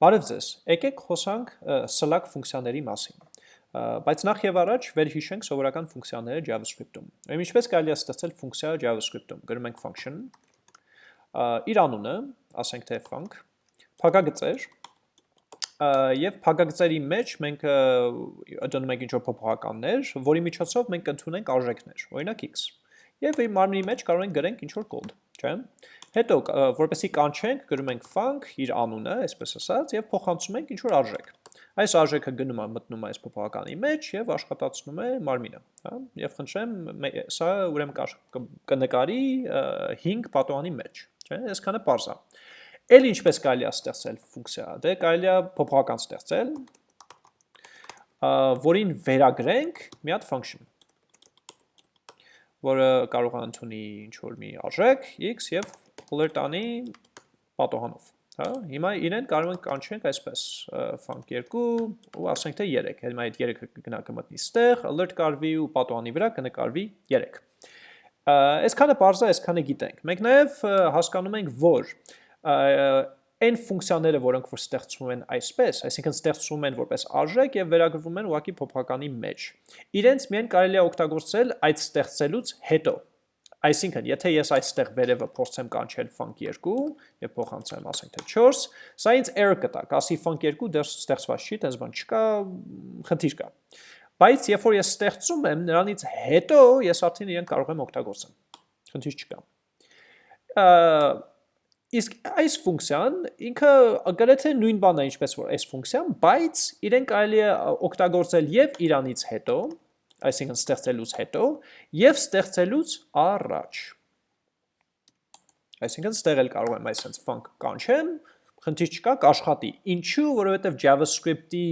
Բարև ձեզ։ Եկեք խոսանք Slack ֆունկցիաների մասին։ Բայց նախ եւ առաջ վերհիշենք սովորական ֆունկցիաները JavaScript-ում։ Ուրեմն ինչպես կարելի է ստեղծել ֆունկցիա JavaScript-ում։ Գրում ենք function, իր անունը, ասենք թե func, փակագծեր, եւ փակագծերի մեջ մենք դնում ենք ինչ-որ փոփոխականներ, որի միջոցով մենք ընդունենք արժեքներ, օրինակ x։ Եվ իր մարմնի մեջ կարող ենք գրենք ինչ-որ կոդ, չէ՞։ Հետո որպեսի կանչենք, գրում ենք func իր անունը, այսպես ասած, եւ փոխանցում ենք ինչ որ արժեք։ Այս արժեքը գնում է մտնում է այս փոփոխականի մեջ եւ աշխատացնում է մարմինը, հա? Եվ խնդրեմ, սա ուրեմն կնկարի 5 պատոհանի մեջ, չէ՞։ Այսքանը པարզ է։ Էլ ինչպես կարելի է ստեղծել ֆունկցիա։ Դե կարելի է փոփոխական ստեղծել, որին վերագրենք մի հատ function որը կարող է ընդունի ինչ որ մի արժեք x եւ փոլեր տանի պատոհանով, հա? Հիմա իրեն կարող ենք կանչենք այսպես func 2 ու ասենք թե 3, հիմա այդ 3-ը կգնա կմտնի ստեղ, alert կարվի ու պատոհանի վրա կնկարվի 3։ Այսքանը է, այսքանը գիտենք։ Մենք նաև հասկանում ենք, որ այն ֆունկցիաները, որոնք որ ստեղծվում են այսպես, այսինքն ստեղծվում են որպես արժեք եւ վերագրվում են ուղակի փոփոխականի մեջ։ Իրենց միայն կարելի է օգտագործել այդ ստեղծելուց հետո։ Այսինքն, եթե ես այստեղ վերևը փորձեմ կանչել func 2 եւ փոխանցեմ, ասենք թե 4, սա ինձ error կտա, կասի func 2 դեռ ստեղծված չի, դες բան չկա, խնդիր կա։ Բայց երբ որ ես ստեղծում եմ, նրանից հետո ես արդեն իրեն կարող եմ օգտագործեմ։ Խնդիր չկա։ Իսկ այս ֆունկցիան ինքը գրեթե նույն բանն է ինչպես որ այս ֆունկցիան, բայց իրեն կարելի է օգտագործել եւ իրանից հետո, այսինքն ստեղծելուց հետո, եւ ստեղծելուց առաջ։ Այսինքն ստեղ էլ կարող եմ այսպես func կանչեմ, խնդիր չկա, կաշխատի։ Ինչու, որովհետեւ JavaScript-ի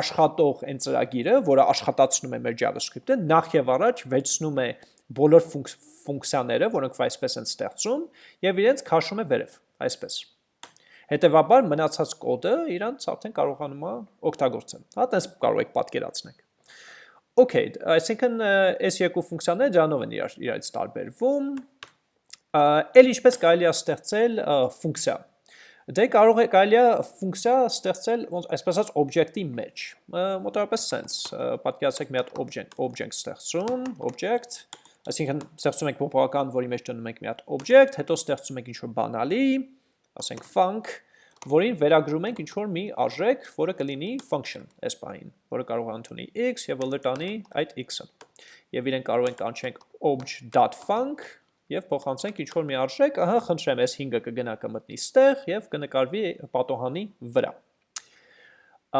աշխատող այն ծրագիրը, որը աշխատացնում է մեր JavaScript-ը, նախ եւ առաջ վերցնում է բոլոր ֆունկցիաները, որոնք այսպես են ստեղծում, եւ իրենց քաշում է վերև, այսպես։ Հետևաբար մնացած կոդը իրանց արդեն կարողանում է օգտագործել։ Հա, տես կարող եք պատկերացնել։ Okay, այսինքն այս երկու ֆունկցիաները դրանով են իրար իրարից տարբերվում։ Էլ ինչպես կարելի է ստեղծել ֆունկցիա։ Դե կարող է կարելի է ֆունկցիա ստեղծել այսպես ասած օբյեկտի մեջ։ Մոտավորապես sense։ Պատկերացրեք մի հատ object, object ստեղծում, object, այսինքն ստեղծում ենք փոփոխական, որի մեջ դնում ենք մի հատ object, հետո ստեղծում ենք ինչ-որ բանալի, ասենք func, որին վերագրում ենք ինչ-որ մի արժեք, որը կլինի function այս պահին, որը կարող է ընդունի x եւ ըլտանի այդ x-ը։ Եվ իրեն կարող ենք անչենք obj.func եւ փոխանցենք ինչ-որ մի արժեք, ահա խնդրեմ, այս 5-ը կգնա կմտնի ստեղ եւ կնկարվի պատոհանի վրա։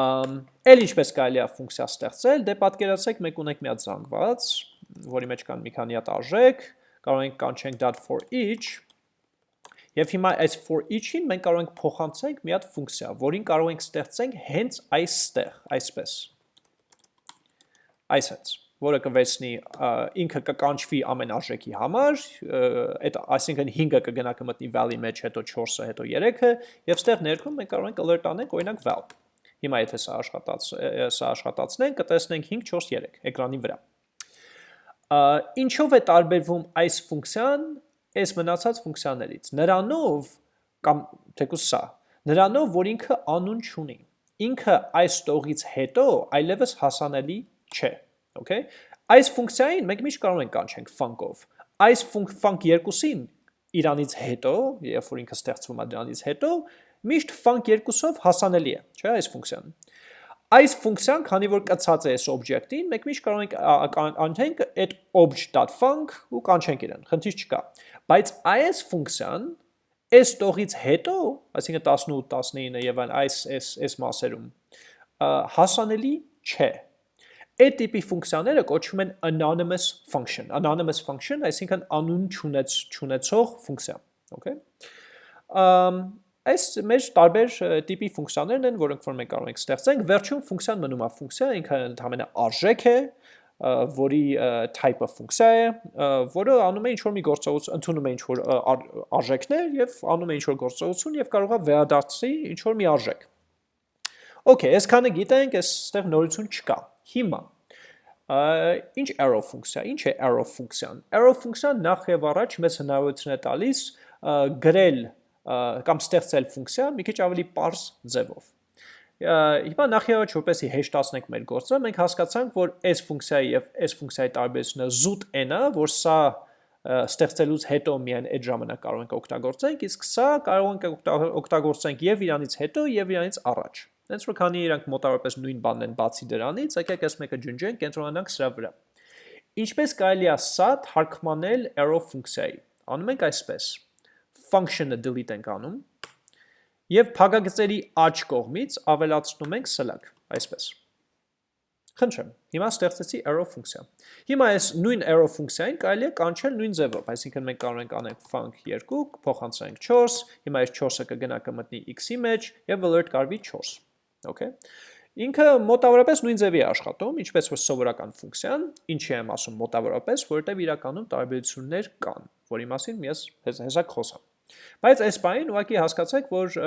Ամ էլ ինչպես կարելի է ֆունկցիա ստեղծել, դե պատկերացրեք մենք ունենք մի հատ զանգված, որի մեջ կան մի քանի հատ արժեք, կարող ենք կանչենք .for each Եվ հիմա այս for each-ին մենք կարող ենք փոխանցենք մի հատ ֆունկցիա, որին կարող ենք ստեղծենք հենց այստեղ, այսպես։ Այսպես, որը կվերցնի ինքը կկանչվի ամեն արժեքի համար, այդ այսինքն 5-ը կգնա կմտնի val-ի մեջ, հետո 4-ը, հետո 3-ը, եւ ստեղ ներքում մենք կարող ենք alert անենք օրինակ val։ Հիմա եթե սա աշխատած սա աշխատացնենք, կտեսնենք 5 4 3 էկրանի վրա։ Ինչով է տարբերվում այս ֆունկցիան այս մնացած ֆունկցիաներից։ Նրանով կամ թեկուս սա, նրանով, որ ինքը անուն չունի։ Ինքը այս տողից հետո այլևս հասանելի չէ, okay? Այս ֆունկցիային մենք միշտ կարող ենք կանչենք func-ով։ Այս func 2-ին իրանից հետո, երբ որ ինքը ստեղծվում է դրանից հետո, միշտ func 2-ով հասանելի է, չէ՞, այս ֆունկցիան։ Այս ֆունկցիան, քանի որ կցած է այս օբյեկտին, մենք միշտ կարող ենք անթենք այդ obj.func ու կանչենք իրեն, խնդիր չկա։ Բայց այս ֆունկցիան այս տողից հետո, այսինքն 18, 19 եւ այն այս այս այս մասերում հասանելի չէ։ Այդ տիպի ֆունկցիաները կոչվում են anonymous function։ Anonymous function, այսինքն անուն չունեց չունեցող ֆունկցիա, okay։ Ամ Այս մեր տարբեր տիպի ֆունկցիաներն են, որոնք որ մենք կարող ենք ստեղծենք։ Վերջում ֆունկցիան մնում է ֆունկցիա, ինքը ընդհանրապես արժեք է, որի type-ը ֆունկցիա է, որը անում է ինչ-որ մի գործողություն, ընդունում է ինչ-որ արժեքներ եւ անում է ինչ-որ գործողություն եւ կարող է վերադարձի ինչ-որ մի արժեք։ Okay, այսքանը գիտենք, այստեղ նորություն չկա։ Հիմա ինչ arrow ֆունկցիա, ինչ է arrow ֆունկցիան։ Arrow ֆունկցիան նախ եւ առաջ մեզ հնարավորություն է տալիս գրել կամ ստեղծել ֆունկցիա մի քիչ ավելի པարզ ձևով։ Հիմա նախ-առաջ որպեսի հեշտացնենք մեր գործը, մենք հասկացանք, որ այս ֆունկցիայի եւ այս ֆունկցիայի տարբերությունը զուտ n-ը, որ սա ստեղծելուց հետո միայն այդ ժամանակ կարող ենք օգտագործենք, իսկ սա կարող ենք օգտագործենք եւ իրանից հետո եւ իրանից առաջ։ Հենց որ քանի իրանք մոտավորապես նույն բանն են բացի դրանից, եկեք այս մեկը ջնջենք, կենտրոնանանք սրա վրա։ Ինչպես կարելի է սա թարգմանել arrow ֆունկցիայի։ Անում ենք այսպես function-ը delete ենք անում եւ փակագծերի աջ կողմից ավելացնում ենք սլակ, այսպես։ Խնդրեմ, հիմա ստեղծեցի arrow ֆունկցիա։ Հիմա այս նույն arrow ֆունկցիային կարելի է կանչել նույն ձևով, այսինքն մենք կարող ենք անենք func 2, փոխանցենք 4, հիմա այս 4-ը կգնա կմտնի x-ի մեջ եւ alert կարվի 4։ Okay։ Ինքը մոտավորապես նույն ձևի է աշխատում, ինչպես որ սովորական ֆունկցիան, ինչի եմ ասում մոտավորապես, որովհետև իրականում տարբերություններ կան, որի մասին ես հեսակ խոսամ։ Բայց այս բանին ուղղակի հասկացեք, որ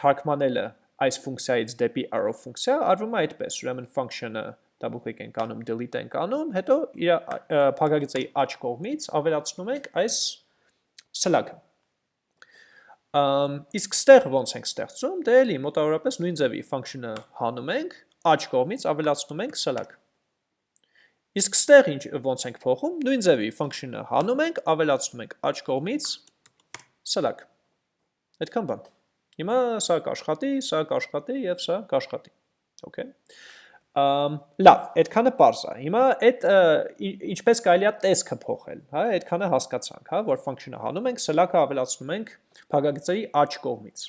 թարգմանելը այս ֆունկցիայից դեպի arrow ֆունկցիա արվում է այդպես, ուրեմն function-ը click ենք անում, delete ենք անում, հետո իր փակագծի աջ կողմից ավելացնում ենք այս սլակը։ իսկ ստեղ ոնց ենք ստեղծում, դե էլի մոտավորապես նույն ձևի function-ը հանում ենք, աջ կողմից ավելացնում ենք սլակ։ Իսկ ստեղ ինչ ոնց ենք փոխում, նույն ձևի function-ը հանում ենք, ավելացնում ենք աջ կողմից սլակ։ Այդքան բան։ Հիմա սա կաշխատի, սա կաշխատի եւ սա կաշխատի։ Okay։ Լավ, այդքանը པարզ է։ Հիմա այդ ինչպես կարելի է տեսքը փոխել, հա, այդքանը հասկացանք, հա, որ function-ը հանում ենք, սլակը ավելացնում ենք փակագծերի աջ կողմից։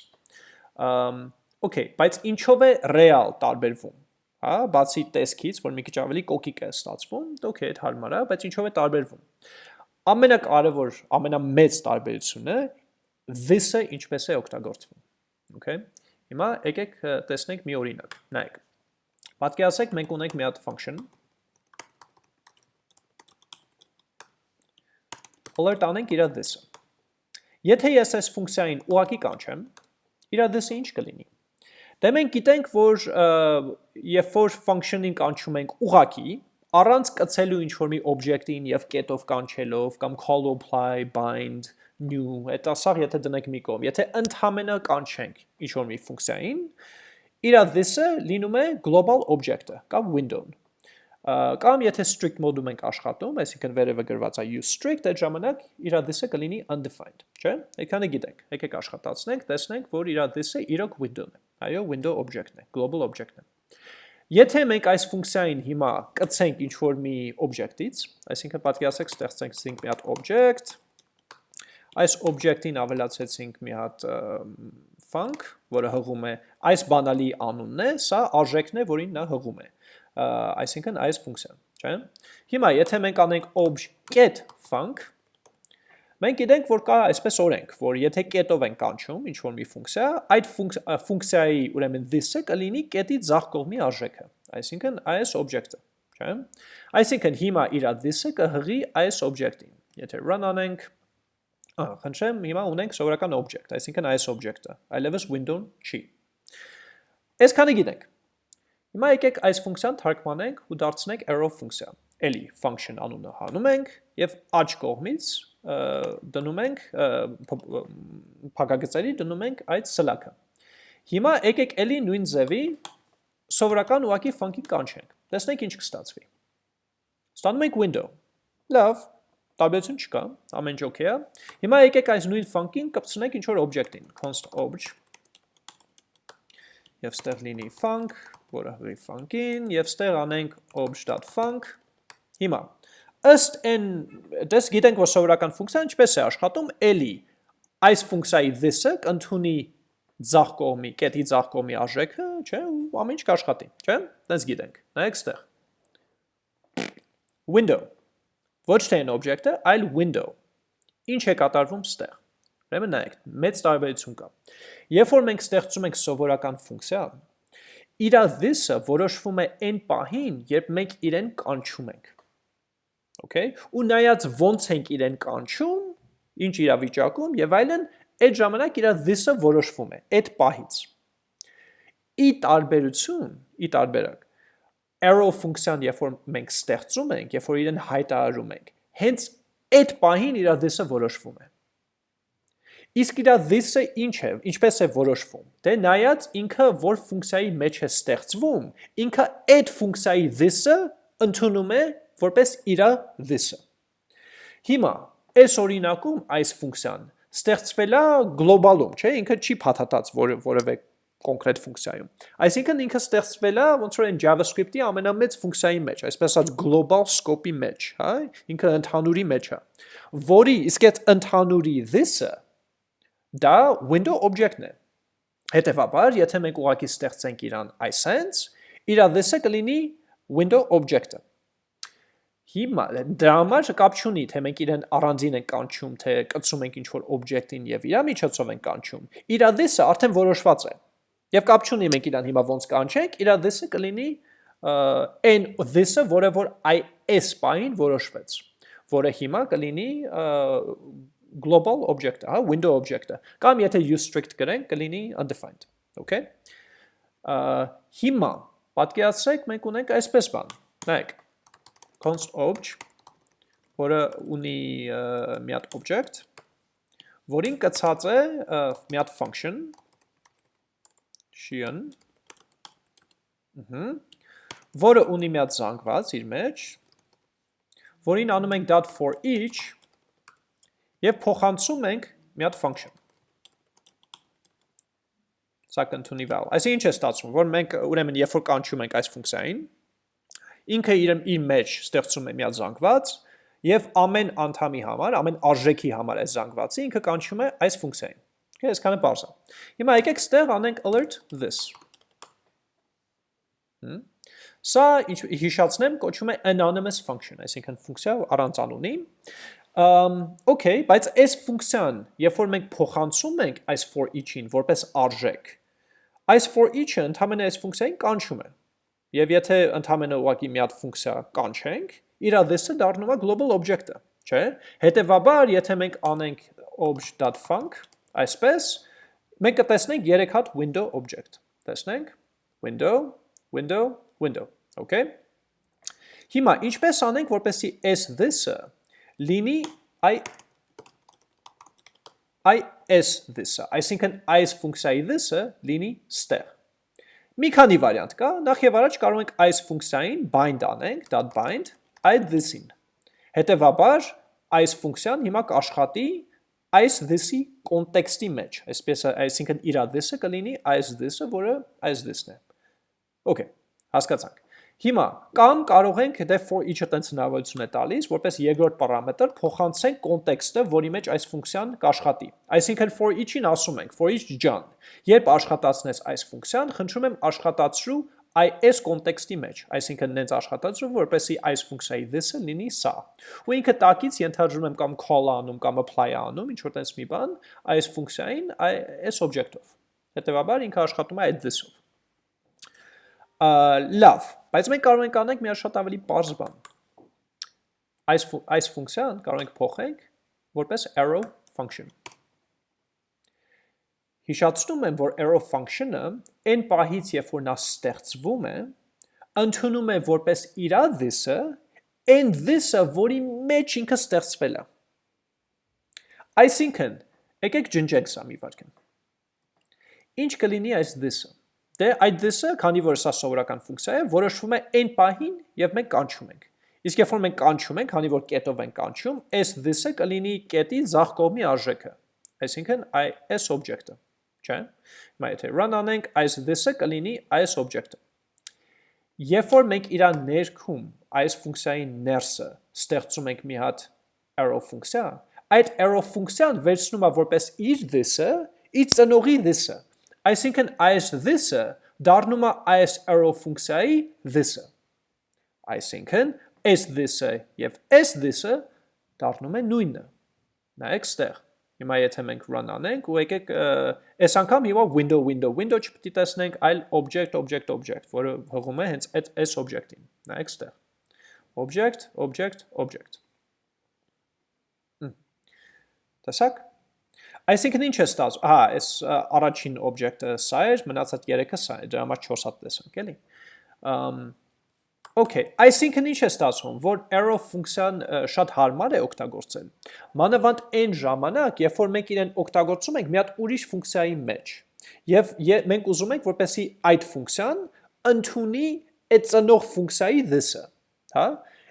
Okay, բայց ինչով է real տարբերվում, հա, բացի տեսքից, որ մի քիչ ավելի կոկիկ է ստացվում, okay, այդ հարմար է, բայց ինչով է տարբերվում։ Ամենակարևոր, ամենամեծ տարբերությունը this-ը ինչպես է օգտագործվում։ Okay։ Հիմա եկեք տեսնենք մի օրինակ։ Նայեք Պատկերացրեք մենք ունենք մի հատ function alert անենք իր this-ը։ Եթե ես այս ֆունկցիային ուղակի կանչեմ, իր this-ը ինչ կլինի։ Դե մենք գիտենք, որ երբ որ function-ին կանչում ենք ուղակի, առանց կցելու ինչ-որ մի object-ին եւ կետով կանչելով կամ call apply bind new, այդ ասաղ եթե դնենք մի կողմ, եթե ընդհանրապես կանչենք ինչ-որ մի ֆունկցիային, իր this-ը լինում է global object-ը կամ window-ն։ Կամ եթե strict mode-ում ենք աշխատում, այսինքն վերևը գրված է use strict, այդ ժամանակ իր this-ը կլինի undefined, չէ՞։ Այդքանը գիտենք։ Եկեք աշխատացնենք, տեսնենք, որ իր this-ը իրոք window-ն է։ Այո, window object-ն է, global object-ն է։ Եթե մենք այս ֆունկցիային հիմա կցենք ինչ-որ մի object-ից, այսինքն պատկերացրեք ստեղծենք մի հատ object, այս object-ին ավելացեցինք մի հատ func, որը հղում է այս բանալի անունն է, սա արժեքն է, որին նա հղում է, այսինքն այս ֆունկցիան, չէ՞։ Հիմա եթե մենք անենք obj.get func, մենք գիտենք, որ կա այսպես օրենք, որ եթե կետով ենք կանչում ինչ-որ մի ֆունկցիա, այդ ֆունկցիայի ուրեմն this-ը կլինի կետի ձախ կողմի արժեքը, այսինքն այս object-ը, չէ՞։ Այսինքն հիմա իր this-ը կհղի այս object-ին։ Եթե run անենք, Ահա, խնդրեմ, հիմա ունենք սովորական object, այսինքն այս object-ը, այլևս window-ն չի։ Այսքանը գիտենք։ Հիմա եկեք այս ֆունկցիան թարգմանենք ու դարձնենք arrow ֆունկցիա։ Էլի function անունը հանում ենք եւ աջ կողմից դնում ենք փակագծերի դնում ենք այդ սլակը։ Հիմա եկեք էլի նույն ձևի սովորական ուղակի funky կանչենք։ Տեսնենք ինչ կստացվի։ Ստանում ենք window։ Լավ, տարբերություն չկա, ամեն ինչ օքեյ է։ Հիմա եկեք այս նույն function կպցնենք ինչ որ object-ին, const obj եւ ստեղ լինի func, որը հղի func-ին եւ ստեղ անենք obj.func։ Հիմա ըստ այն դες գիտենք որ սովորական ֆունկցիան ինչպես է աշխատում, էլի այս ֆունկցիայի this-ը կընդունի ձախ կողմի, կետի ձախ կողմի արժեքը, չէ, ու ամեն ինչ կաշխատի, չէ? Դες գիտենք։ Նայեք այդտեղ։ Window։ Ոչ թե այն օբյեկտը, այլ window։ Ինչ է կատարվում այդտեղ։ Ուրեմն նայեք, մեծ տարբերություն կա։ Երբ որ մենք ստեղծում ենք սովորական ֆունկցիա, իրա this-ը որոշվում է այն պահին, երբ մենք իրեն կանչում ենք Okay? Ու նայած ոնց ենք իրեն կանչում, ինչ իրավիճակում եւ այլն, այդ ժամանակ իր this-ը որոշվում է այդ պահից։ Ի տարբերություն, ի տարբերակ arrow ֆունկցիան, երբ որ մենք ստեղծում ենք, երբ որ իրեն հայտարարում ենք, հենց այդ պահին իր this-ը որոշվում է։ Իսկ իրա this-ը ինչ է, ինչպես է որոշվում։ Դե նայած ինքը որ ֆունկցիայի մեջ է ստեղծվում, ինքը այդ ֆունկցիայի this-ը ընդունում է որպես իրա this-ը։ Հիմա այս օրինակում այս ֆունկցիան ստեղծվել է գլոբալում, չէ՞, ինքը չի փաթաթած որ, որևէ կոնկրետ ֆունկցիայում։ Այսինքն ինքը ստեղծվել է ոնց որ այն JavaScript-ի ամենամեծ ֆունկցիայի մեջ, այսպես ասած global scope-ի մեջ, հա, ինքը ընդհանուրի մեջ է, որի իսկ այդ ընդհանուրի this-ը դա window object-ն է։ Հետևաբար, եթե մենք ուղակի ստեղծենք իրան iSense, իր this-ը կլինի window object-ը։ Հիմա դրա համար կապ չունի, թե մենք իրեն առանձին ենք կանչում, թե կցում ենք ինչ-որ object-ին եւ իր միջոցով ենք կանչում։ Իր this-ը արդեն որոշված է։ Եվ կապ չունի մենք իրան հիմա ոնց կանչենք, իր this-ը կլինի այն this-ը, որը որ is բային որոշվեց, որը հիմա կլինի global object-ը, հա, window object-ը։ Կամ եթե use strict գրենք, կլինի undefined, okay։ Հիմա պատկերացրեք մենք ունենք այսպես բան։ Նայեք, const obj, որը ունի մի հատ object, որին կցած է մի հատ function, շիան, որը ունի մի հատ զանգված իր մեջ, որին անում ենք dot for each եւ փոխանցում ենք մի հատ function սա կընդունի val։ Այսինքն ինչ է ստացվում, որ մենք ուրեմն երբ որ կանչում ենք այս ֆունկցիային, ինքը իր իր մեջ ստեղծում է մի հատ զանգված եւ ամեն անդամի համար, ամեն արժեքի համար այս զանգվածը ինքը կանչում է այս ֆունկցիային։ Okay, այսքանը բարձ է։ Հիմա եկեք ստեղ անենք alert this։ Հմ Սա հիշացնեմ, կոչվում է anonymous function, այսինքն ֆունկցիա առանց անունի։ Um, okay, բայց այս ֆունկցիան, երբ որ մենք փոխանցում ենք այս for each-ին որպես արժեք, այս for each-ը ընդհանրապես այս ֆունկցիային կանչում է։ Եվ եթե ընդհանրապես ուղակի մի հատ ֆունկցիա կանչենք, իր this-ը դառնում է global object-ը, չէ՞։ Հետևաբար, եթե մենք անենք obj.func, այսպես, մենք կտեսնենք 3 հատ window object։ Տեսնենք. Window, window, window, okay։ Հիմա ինչպես անենք, որպեսզի s this-ը լինի i is this-ը, այսինքն այս ֆունկցիայի this-ը լինի ստեղ։ Մի քանի վարիանտ կա, նախ եւ առաջ կարող ենք այս ֆունկցիային bind անենք, .bind այդ this-ին։ Հետևաբար այս ֆունկցիան հիմա կաշխատի այս this-ի կոնտեքստի մեջ, այսպես այսինքն իր this-ը կլինի այս this-ը, որը այս this-ն է։ Okay, հասկացանք։ Հիմա կամ կարող ենք դե for each-ը տենց հնարավորություն է տալիս, որպես երկրորդ պարամետր փոխանցենք կոնտեքստը, որի մեջ այս ֆունկցիան կաշխատի։ Այսինքն for each-ին ասում ենք for each ջան, երբ աշխատացնես այս ֆունկցիան, խնդրում եմ աշխատացրու այս կոնտեքստի մեջ, այսինքն նենց աշխատացրու, որպեսի այս ֆունկցիայի this-ը լինի սա։ Ու ինքը տակից ենթադրում եմ կամ call անում կամ apply անում, ինչ որ տես մի բան, այս ֆունկցիային այս օբյեկտով։ Հետևաբար ինքը աշխատում է այդ this-ով։ Լավ, Բայց մենք կարող ենք անենք մի շատ ավելի པարզ բան։ Այս այս ֆունկցիան կարող ենք փոխենք որպես arrow function։ Հիշացնում եմ, որ arrow function-ը այն պահից, երբ որ նա ստեղծվում է, ընդունում է որպես իր this-ը, այն this-ը, որի մեջ ինքը ստեղծվել է։ Այսինքն, եկեք ջնջենք սա մի վարքան։ Ինչ կլինի այս this-ը։ Դե այդ this-ը, քանի որ սա սովորական ֆունկցիա է, որոշվում է n պահին եւ մենք կանչում ենք։ Իսկ երբ որ մենք կանչում ենք, քանի որ կետով ենք կանչում, այս this-ը կլինի կետի ձախ կողմի արժեքը։ Այսինքն այս օբյեկտը, չէ՞։ Հիմա եթե run անենք, այս this-ը կլինի այս օբյեկտը։ Երբ որ մենք իր ներքում այս ֆունկցիայի ներսը ստեղծում ենք մի հատ arrow ֆունկցիա, այդ arrow ֆունկցիան վերցնում է որպես իր this-ը, իր ծնողի this-ը Այսինքն այս this-ը դառնում է այս arrow ֆունկցիայի this-ը։ Այսինքն s this-ը եւ s this-ը դառնում է նույնը։ Նայեք ստեղ։ Հիմա եթե մենք run անենք ու եկեք այս անգամ հիմա window window window չպետք է տեսնենք, այլ object object object, որը հղում է հենց այդ s object-ին։ Նայեք ստեղ։ Object, object, object։ Տեսակ։ Այսինքն ինչ է ստացվում։ Ահա, այս առաջին օբյեկտը սա էր, մնացած երեքը սա է, դրա համար 4 հատ տեսանք, էլի։ Ամ Okay, այսինքն ինչ է ստացվում, որ arrow ֆունկցիան շատ հարմար է օգտագործել։ Մանավանդ այն ժամանակ, երբ որ մենք իրեն օգտագործում ենք մի հատ ուրիշ ֆունկցիայի մեջ։ Եվ մենք ուզում ենք, որպեսի այդ ֆունկցիան ընդունի այդ ծնող ֆունկցիայի this-ը, հա?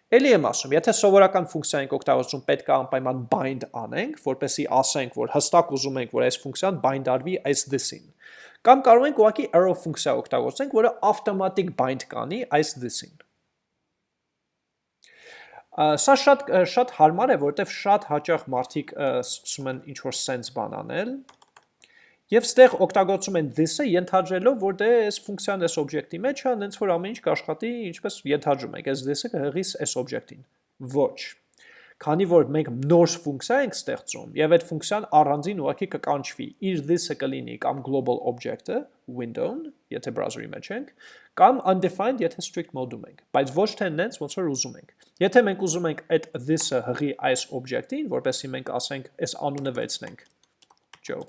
Էլի եմ ասում, եթե սովորական ֆունկցիա ենք օգտագործում, պետք է անպայման bind անենք, որպեսի ասենք, որ հստակ ուզում ենք, որ այս ֆունկցիան bind-արվի այս this-ին։ Կամ կարող ենք ուղղակի arrow ֆունկցիա օգտագործենք, որը automatic bind կանի այս this-ին։ Սա շատ շատ հարմար է, որտեվ շատ հաճախ մարդիկ սկսում են ինչ որ sense բան անել, Եվ ստեղ օգտագործում են this-ը ենթադրելով, որ դե այս ֆունկցիան այս օբյեկտի մեջ է, հենց որ ամեն ինչ կաշխատի, ինչպես ենթադրում ենք, այս this-ը կհղի այս օբյեկտին։ Ոչ։ Քանի որ մենք նոր ֆունկցիա ենք ստեղծում, եւ այդ ֆունկցիան առանձին ուղղակի կկանչվի, իր this-ը կլինի կամ global object-ը, window-ն, եթե browser-ի մեջ ենք, կամ undefined, եթե strict mode-ում ենք, բայց ոչ թե նենց ոնց որ ուզում ենք։ Եթե մենք ուզում ենք այդ this-ը հղի այս օբյեկտին, որպեսզի մենք ասենք, այս անունը վերցնենք, Joe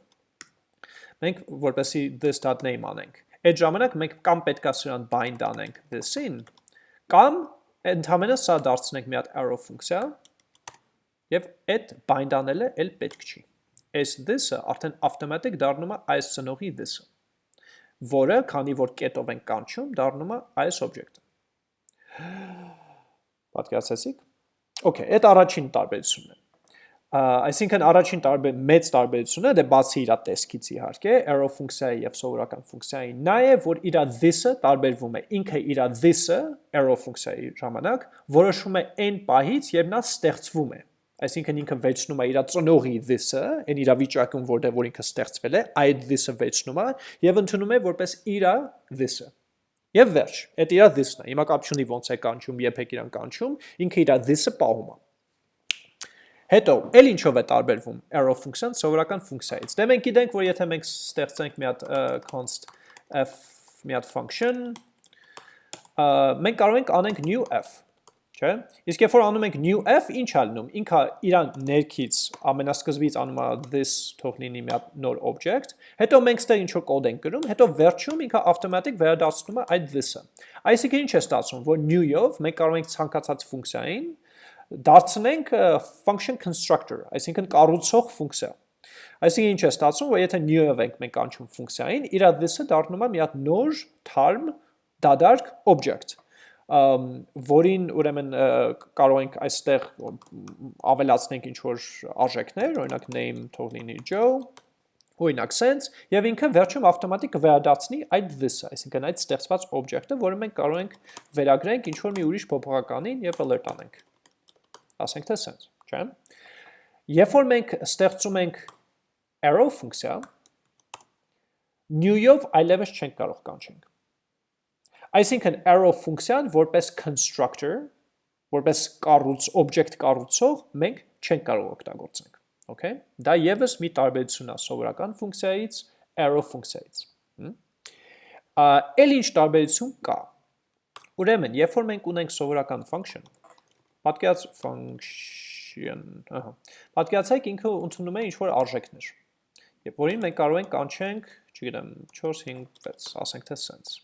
մենք որպեսի this.name անենք։ Այդ ժամանակ մենք կամ պետքա սրան bind անենք this-ին, կամ ընդհանրապես սա դարձնենք մի հատ arrow ֆունկցիա, եւ այդ bind անելը էլ պետք չի։ Այս this-ը արդեն automatic դառնում է այս ծնողի this-ը, որը, քանի որ կետով ենք կանչում, դառնում է այս օբյեկտը։ Պատկերացեցիք։ Okay, այդ առաջին տարբերությունն է այսինքն առաջին տարբեր մեծ տարբերությունը դե բացի իր տեսքից իհարկե arrow ֆունկցիայի եւ սովորական ֆունկցիայի նա է որ իր this-ը տարբերվում է. Ինքը իր this-ը arrow ֆունկցիայի ժամանակ որոշում է այն պահից երբ նա ստեղծվում է այսինքն ինքը վերցնում է իր ծնողի this-ը այն իր վիճակում որտեղ որ ինքը ստեղծվել է այդ this-ը վերցնում է եւ ընդունում է որպես իր this-ը Եվ վերջ, այդ իր this-ն է։ Հիմա կապ չունի ոնց է կանչում, երբ եք իրան կանչում, ինքը իր this-ը պահում է։ Հետո, ել ինչով է տարբերվում arrow ֆունկցիան սովորական ֆունկցիայից։ Դե մենք գիտենք, որ եթե մենք ստեղծենք մի հատ const f մի հատ function, մենք կարող ենք անենք new f, չէ՞։ Իսկ երբ որ անում ենք new f, ինչ է լինում։ Ինքը իրան ներքից ամենասկզբից անում է this թող լինի մի հատ նոր object, հետո մենք ստեղ ինչ որ կոդ ենք գրում, հետո վերջում ինքը automatic վերադառնում է այդ this-ը։ Այսինքն ինչ է ստացվում, որ new-ով մենք կարող ենք ցանկացած ֆունկցիային դարձնենք function constructor, այսինքն կառուցող ֆունկցիա։ Այսինքն ինչ է ստացվում, որ եթե new-ով ենք մենք անցում ֆունկցիային, իր this-ը դառնում է մի հատ նոր թարմ դադարք object, որին ուրեմն կարող ենք այստեղ ավելացնենք ինչ որ արժեքներ, օրինակ name թող լինի Joe, օրինակ sense, եւ ինքը վերջում ավտոմատիկ կվերադարձնի այդ this-ը, այսինքն այդ ստեղծված object-ը, որը մենք կարող ենք վերագրենք ինչ որ մի ուրիշ փոփոխականին եւ alert անենք ասենք թե sense, չէ՞։ Երբ որ մենք ստեղծում ենք arrow ֆունկցիա, new-ով այլևս չենք կարող կանչենք։ Այսինքն arrow ֆունկցիան որպես constructor, որպես կառույց, object կառուցող մենք չենք կարող օգտագործենք։ Okay? Դա եւս մի տարբերություն է սովորական ֆունկցիայից, arrow ֆունկցիայից։ Էլ ինչ տարբերություն կա։ Ուրեմն, երբ որ մենք ունենք սովորական function, Պատկերած function, ահա։ Պատկերացեք ինքը ընդունում է ինչ-որ արժեքներ։ Եվ որին մենք կարող ենք կանչենք, չգիտեմ, 4, 5, 6, ասենք թե sense։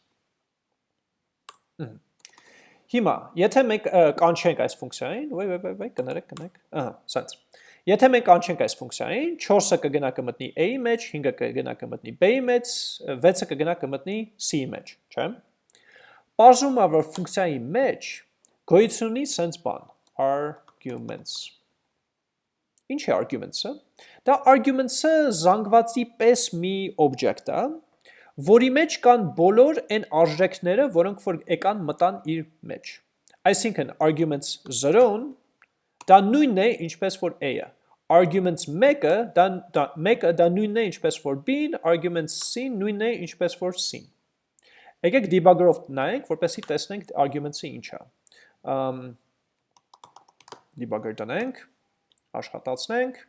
Հիմա, եթե մենք կանչենք այս ֆունկցիային, ոյ, ոյ, ոյ, կներեք, կներեք, ահա, sense։ Եթե մենք կանչենք այս ֆունկցիային, 4-ը կգնա կմտնի a-ի մեջ, 5-ը կգնա կմտնի b-ի մեջ, 6-ը կգնա կմտնի c-ի մեջ, չէ՞։ Պարզում է, որ ֆունկցիայի մեջ գոյություն ունի sense բան, arguments։ Ինչ է arguments-ը։ Դա arguments-ը զանգվածի պես մի օբյեկտ է, որի մեջ կան բոլոր այն արժեքները, որոնք որ եկան մտան իր մեջ։ Այսինքն arguments 0-ն դա նույնն է, ինչպես որ a-ը։ Arguments 1-ը դա դա 1-ը դա նույնն է, ինչպես որ b-ն, arguments c-ն նույնն է, ինչպես որ c-ն։ Եկեք debugger-ով նայենք, որպեսզի տեսնենք arguments-ը ինչ է։ Ամ debugger տնենք, աշխատացնենք։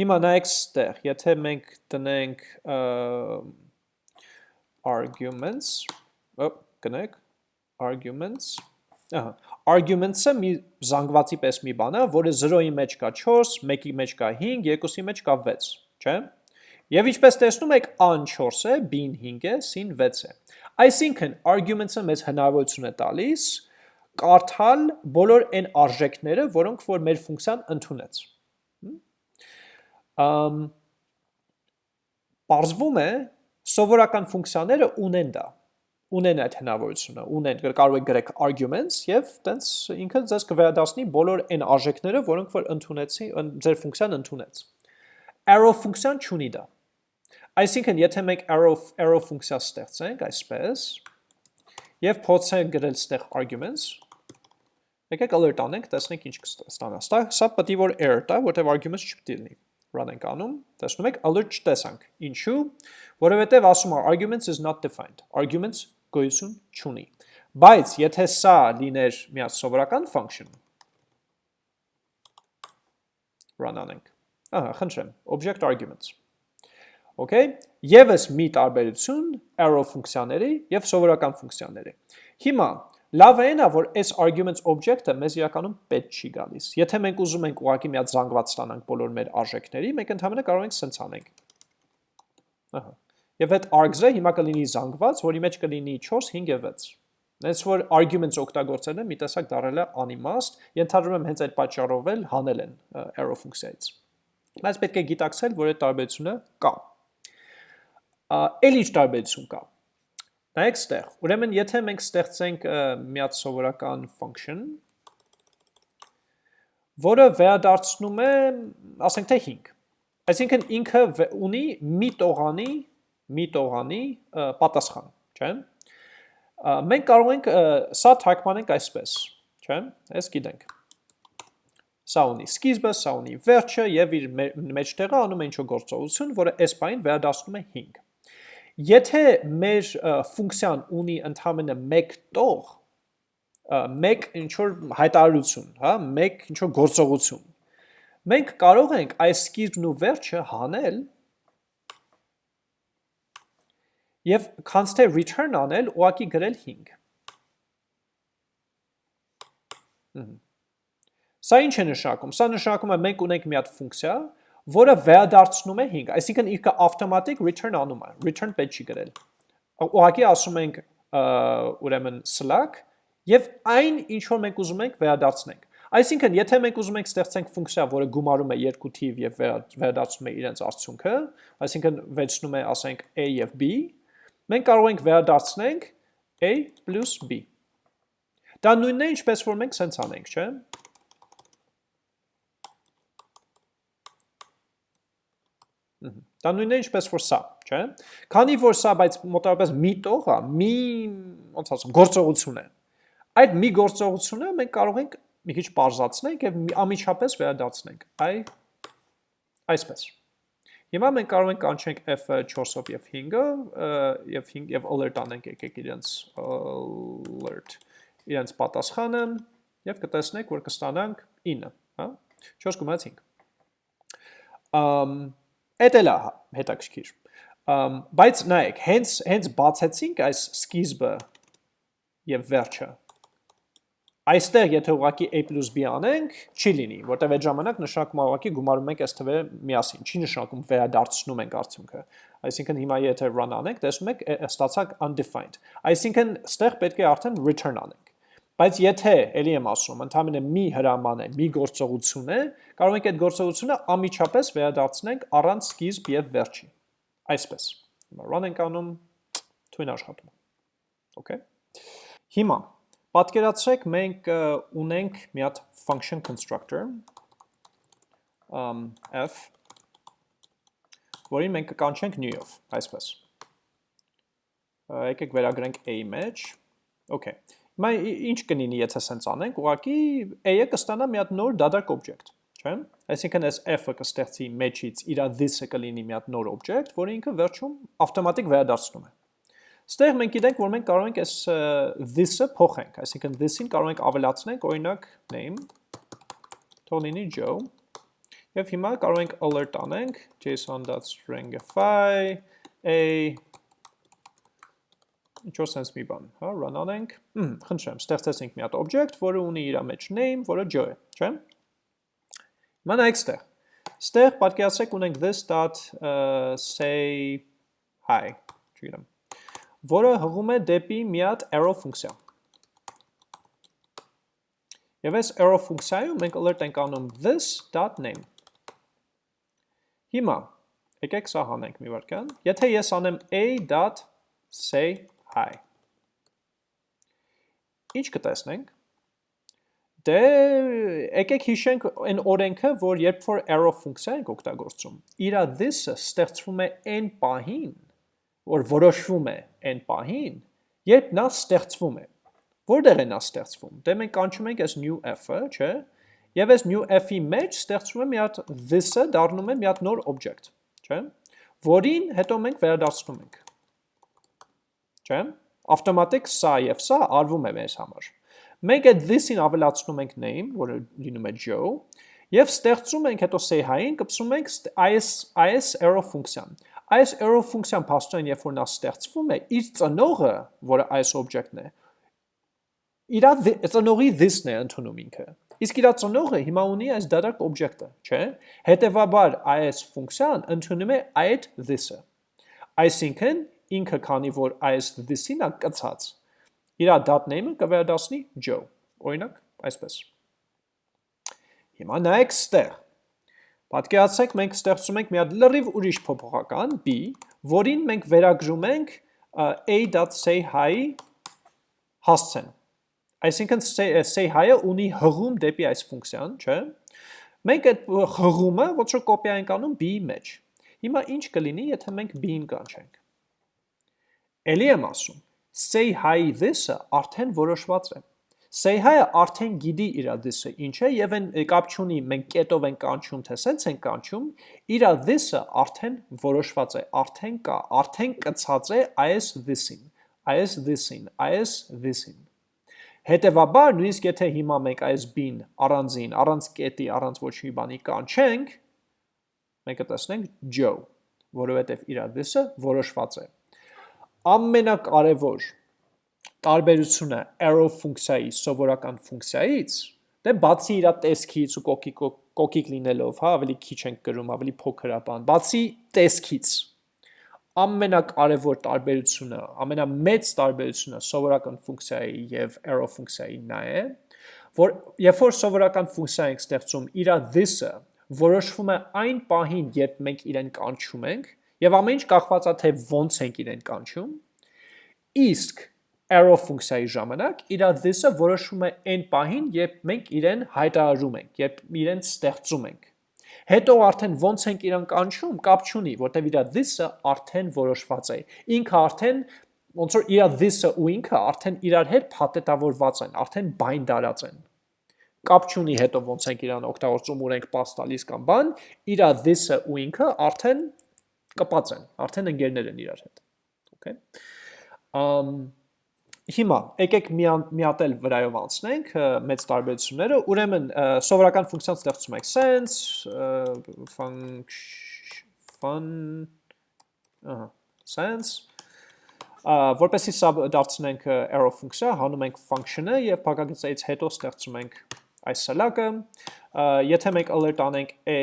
Հիմա նայեք ստեղ, եթե մենք տնենք arguments, կնեք, arguments, arguments-ը մի զանգվածի պես մի բան է, որը 0-ի մեջ կա 4, 1-ի մեջ կա 5, 2-ի մեջ կա 6, չէ՞։ Եվ ինչպես տեսնում եք, a-ն 4 է, b-ն 5 է, c-ն 6 է։ Այսինքն arguments-ը մեզ հնարավորություն է տալիս կարդալ բոլոր այն արժեքները, որոնք որ մեր ֆունկցիան ընդունեց։ Ամ Պարզվում է, սովորական ֆունկցիաները ունեն դա ունեն այդ հնարավորությունը, ունեն կարող եք գրեք arguments եւ տենց ինքը ձեզ կվերադառնի բոլոր այն արժեքները, որոնք որ ընդունեցի, ձեր ֆունկցիան ընդունեց։ Arrow ֆունկցիան չունի դա։ Այսինքն, եթե մենք arrow arrow ֆունկցիա ստեղծենք այսպես եւ փորձենք գրել ստեղ arguments, եկեք alert անենք, տեսնենք ինչ կստանա։ Սա պետք է որ error տա, որտեղ arguments չպետք է լինի run ենք անում, տեսնում եք, alert չտեսանք։ Ինչու՞, որովհետև ասում է arguments is not defined։ Arguments գոյություն չունի։ Բայց եթե սա լիներ մի հատ սովորական function, run անենք։ Ահա, խնդրեմ, object arguments։ Okay, եւս մի տարբերություն arrow ֆունկցիաների եւ սովորական ֆունկցիաների։ Հիմա այն է, որ այս arguments object-ը մեզ իրականում պետք չի գալիս։ Եթե մենք ուզում ենք ուղղակի մի հատ զանգված ստանանք բոլոր մեր արժեքների, մենք ընդհանրապես կարող ենք սենց անենք։ Ահա։ Եվ այդ args-ը հիմա կլինի զանգված, որի մեջ կլինի 4, 5 եւ 6։ Այս որ arguments օգտագործելը մի տեսակ դարել է անիմաստ, ենթադրում եմ հենց այդ պատճառով էլ հանել են arrow ֆունկցիայից։ Բայց պետք է գիտակցել, որ այդ տարբերությունը կա։ Էլ ինչ տարբերություն կա։ Նայեք ստեղ, ուրեմն եթե մենք ստեղծենք մի հատ սովորական function, որը վերադարձնում է, ասենք թե 5։ Այսինքն ինքը ունի մի տողանի, մի տողանի պատասխան, չէ՞։ Մենք կարող ենք սա թարգմանենք այսպես, չէ՞։ Այս գիտենք։ Սա ունի սկիզբը, սա ունի վերջը եւ իր մեջտեղը անում է ինչ-որ գործողություն, որը այս բանին վերադարձնում է 5։ Եթե մեր ֆունկցիան ունի ընդհանրապես մեկ տող, մեկ ինչ որ հայտարարություն, հա, մեկ ինչ որ գործողություն, մենք կարող ենք այս սկիզբն ու վերջը հանել եւ const-ը return անել ուղակի գրել 5։ Սա ինչ է նշանակում։ Սա նշանակում է մենք ունենք մի հատ ֆունկցիա, որը վերադարձնում է 5, այսինքն ինքը ավտոմատիկ return անում է, return պետք չի գրել։ Ուղղակի ասում ենք ուրեմն slack եւ այն ինչ որ մենք ուզում ենք վերադարձնենք։ Այսինքն, եթե մենք ուզում ենք ստեղծենք ֆունկցիա, որը գումարում է երկու թիվ եւ վերադարձնում է իրենց արդյունքը, այսինքն վերցնում է, ասենք, a եւ b, մենք կարող ենք վերադարձնենք a + b։ Դա նույնն է, ինչպես որ մենք սենց անենք, չէ՞։ Դա նույնն է ինչպես որ սա, չէ՞։ Քանի որ սա բայց մոտավորապես մի տող է, մի ոնց ասեմ, գործողություն է։ Այդ մի գործողությունը մենք կարող ենք մի քիչ parзացնենք եւ ամիջապես վերադարձնենք։ Այ այսպես։ Հիմա մենք կարող ենք կանչենք f-ը 4-ով եւ 5-ը եւ 5 եւ alert անենք եկեք իրենց alert իրենց պատասխանը եւ կտեսնեք որ կստանանք 9, հա 4 գումարած 5։ Ամ Էդ էլ է հետաքրքիր։ Բայց նայեք, հենց հենց բացեցինք այս սկիզբը եւ վերջը։ Այստեղ եթե ուղակի a + b անենք, չի լինի, որտեղ այդ ժամանակ նշանակում է ուղակի գումարում ենք այս թվերը միասին, չի նշանակում վերադարձնում ենք արդյունքը։ Այսինքն հիմա եթե run անենք, տեսնում եք ստացակ undefined։ Այսինքն ստեղ պետք է արդեն return անենք։ Բայց եթե, ելի եմ ասում, ընդհանրապես մի հրաման է, մի գործողություն է, կարող ենք այդ գործողությունը ամիջապես վերադարձնենք առանց սկիզբ եւ վերջի։ Այսպես։ Հիմա run ենք անում, թույն աշխատում։ Okay։ Հիմա պատկերացրեք մենք ունենք մի հատ function constructor um f որին մենք կկանչենք new-ով, այսպես։ Եկեք վերագրենք a մեջ։ Okay։ Հիմա ինչ կլինի, եթե սենց անենք, ուղղակի a-ը կստանա մի հատ նոր դադարք object, չէ՞։ Այսինքն այս f-ը կստեղծի մեջից իր this-ը կլինի մի հատ նոր object, որը ինքը վերջում ավտոմատիկ վերադարձնում է։ Ստեղ մենք գիտենք, որ մենք կարող ենք այս this-ը փոխենք, այսինքն this-ին կարող ենք ավելացնենք, օրինակ name թող լինի Joe։ Եվ հիմա կարող ենք alert անենք json.stringify a ինչ-որ sense մի բան, հա, run անենք, խնդրեմ, ստեղծեցինք մի հատ object, որը ունի իր մեջ name, որը Joe է, չէ՞։ Հիմա նայեք ստեղ։ Ստեղ պատկերացրեք ունենք this.say hi, չգիտեմ, որը հղում է դեպի մի հատ arrow ֆունկցիա։ Եվ այս arrow ֆունկցիայում մենք alert ենք անում this.name։ Հիմա, եկեք սա հանենք մի վարկան, եթե ես անեմ a.say hi, ինչ կտեսնենք, Դե եկեք հիշենք այն օրենքը, որ երբ որ arrow ֆունկցիա ենք օգտագործում, իրա this-ը ստեղծվում է n պահին, որ որոշվում է n պահին, երբ նա ստեղծվում է։ Որտեղ է նա ստեղծվում։ Դե մենք կանչում ենք այս new f-ը, չէ՞։ Եվ այս new f-ի մեջ ստեղծվում է մի հատ this-ը դառնում է մի հատ նոր object, չէ՞։ Որին հետո մենք վերադարձնում ենք։ Չէ՞։ Ավտոմատիկ սա եւ սա արվում է մեզ համար։ Մենք այդ this-ին ավելացնում ենք name, որը լինում է Joe, եւ ստեղծում ենք հետո say hi-ին, կպսում ենք is is arrow ֆունկցիան։ Այս arrow ֆունկցիան փաստորեն երբ որ նա ստեղծվում է, իր ծնողը, որը is object-ն է, իր ծնողի this-ն է ընդունում ինքը։ Իսկ իր ծնողը հիմա ունի այս դատարկ օբյեկտը, չէ՞։ Հետևաբար այս ֆունկցիան ընդունում է այդ this-ը։ Այսինքն ինքը քանի որ այս this-ին է կցած, իր dot name-ը կվերադառնի Joe։ Օրինակ, այսպես։ Հիմա նայեք ստեղ։ Պատկերացրեք մենք ստեղծում ենք մի հատ լրիվ ուրիշ փոփոխական b, որին մենք վերագրում ենք a.say hi հասցեն Այսինքն say hi-ը ունի հղում դեպի այս ֆունկցիան, չէ՞։ Մենք այդ հղումը ոչ որ կոպիա ենք անում b-ի մեջ։ Հիմա ինչ կլինի, եթե մենք b-ին կանչենք։ Էլի եմ ասում, say hi this-ը արդեն որոշված է։ Say hi-ը արդեն գիտի իր this-ը ինչ է եւ այն կապ չունի մենք կետով ենք կանչում, թե սենց ենք կանչում, իր this-ը արդեն որոշված է, արդեն կա, արդեն կցած է այս this-ին, այս this-ին, այս this-ին։ Հետևաբար, նույնիսկ եթե հիմա մենք այս b-ն առանձին, առանց կետի, առանց ոչ մի բանի կանչենք, մենք կտեսնենք Joe, որովհետև իր this-ը որոշված է։ Ամենակարևոր տարբերությունը arrow ֆունկցիայի սովորական ֆունկցիայից, դե բացի իր տեսքից ու կոկիկ կոկիկ լինելով, հա, ավելի քիչ ենք գրում, ավելի փոքր է բան, բացի տեսքից, ամենակարևոր տարբերությունը, ամենամեծ տարբերությունը սովորական ֆունկցիայի եւ arrow ֆունկցիայի նա է, որ երբ որ սովորական ֆունկցիա ենք ստեղծում, իր this-ը որոշվում է այն պահին, երբ մենք իրեն կանչում ենք, եւ ամեն ինչ կախված է թե ոնց ենք իրեն կանչում, իսկ arrow ֆունկցիայի ժամանակ իր this-ը որոշվում է այն պահին, երբ մենք իրեն հայտարարում ենք, երբ իրեն ստեղծում ենք Հետո արդեն ոնց ենք իրան կանչում, կապ չունի, որտեվ իր this-ը արդեն որոշված է։ Ինքը արդեն ոնց որ իր this-ը ու ինքը արդեն իրար հետ փաթեթավորված են, արդեն բայնդարած են։ Կապ չունի հետո ոնց ենք իրան օգտագործում ու ենք pass տալիս կամ բան, իր this-ը ու ինքը արդեն կպած են, արդեն ընկերներ են իրար հետ։ Okay։ Um Հիմա եկեք միատել վրայով անցնենք մեծ տարբերությունները, ուրեմն սովորական ֆունկցիան ստեղծում եք. Sense, function, ահա, sense, որպեսի սա դարձնենք arrow ֆունկցիա, հանում ենք function-ը եւ փակագծից հետո ստեղծում ենք այս սլակը, եթե մենք alert անենք a,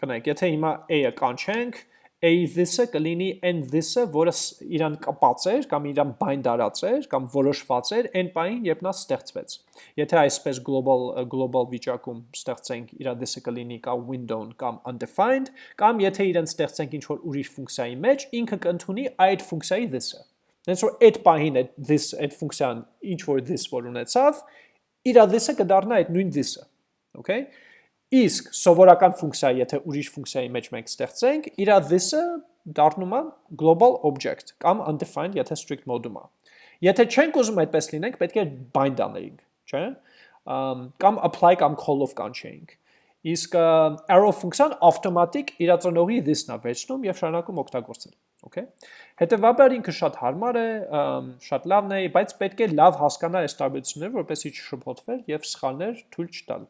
կնայեք, եթե հիմա a-ը կանչենք, a this-ը կլինի n this-ը, որը իրան կապած էր կամ իրան բայնդարած էր կամ որոշված էր այն պահին, երբ նա ստեղծվեց։ Եթե այսպես global global վիճակում ստեղծենք իր this-ը կլինի կամ window-ն կամ undefined, կամ եթե իրեն ստեղծենք ինչ-որ ուրիշ ֆունկցիայի մեջ, ինքը կընդունի այդ ֆունկցիայի this-ը։ Հենց որ այդ պահին այդ this այդ ֆունկցիան ինչ որ this որ ունեցավ, իր this-ը կդառնա այդ նույն this-ը։ Okay։ Իսկ սովորական ֆունկցիա, եթե ուրիշ ֆունկցիայի մեջ մենք ստեղծենք, իր this-ը դառնում է global object կամ undefined, եթե strict mode-ում է։ Եթե չենք ուզում այդպես լինենք, պետք է bind անենք, չէ՞։ Կամ apply կամ call-ով կանչենք։ Իսկ arrow ֆունկցիան ավտոմատիկ իր ծնողի this-ն է վերցնում եւ շարունակում օգտագործել։ Okay։ Հետևաբար ինքը շատ հարմար է, շատ լավն է, բայց պետք է լավ հասկանալ այս տարբերությունները, որպեսզի չշփոթվեր եւ սխալներ թույլ չտալ։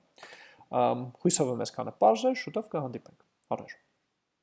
Հույսով եմ այսքանը է, շուտով կհանդիպենք։ Առաջ